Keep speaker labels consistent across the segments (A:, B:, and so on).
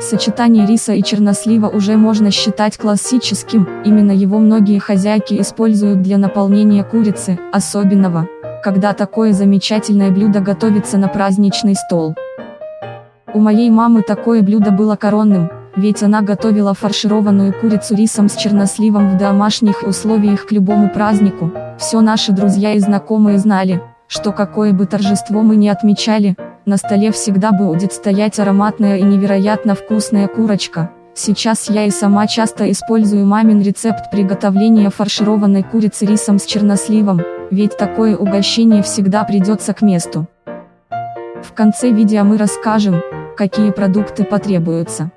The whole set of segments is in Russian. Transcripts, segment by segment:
A: Сочетание риса и чернослива уже можно считать классическим, именно его многие хозяйки используют для наполнения курицы, особенного, когда такое замечательное блюдо готовится на праздничный стол. У моей мамы такое блюдо было коронным, ведь она готовила фаршированную курицу рисом с черносливом в домашних условиях к любому празднику. Все наши друзья и знакомые знали, что какое бы торжество мы ни отмечали, на столе всегда будет стоять ароматная и невероятно вкусная курочка. Сейчас я и сама часто использую мамин рецепт приготовления фаршированной курицы рисом с черносливом, ведь такое угощение всегда придется к месту. В конце видео мы расскажем, какие продукты потребуются.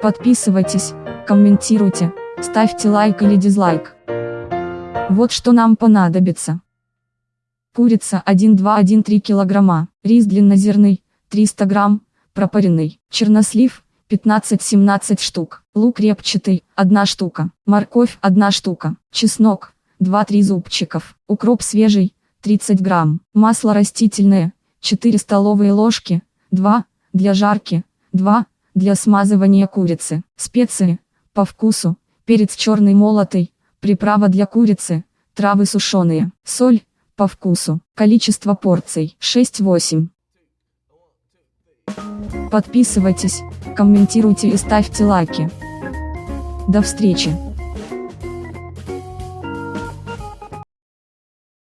A: Подписывайтесь, комментируйте, ставьте лайк или дизлайк. Вот что нам понадобится. Курица 1,2-1,3 кг, рис длиннозерный, 300 грамм, пропаренный, чернослив, 15-17 штук, лук репчатый, 1 штука, морковь 1 штука, чеснок, 2-3 зубчиков, укроп свежий, 30 грамм, масло растительное, 4 столовые ложки, 2, для жарки, 2, для смазывания курицы, специи, по вкусу, перец черный молотый, приправа для курицы, травы сушеные, соль, по вкусу. Количество порций 6-8. Подписывайтесь, комментируйте и ставьте лайки. До встречи.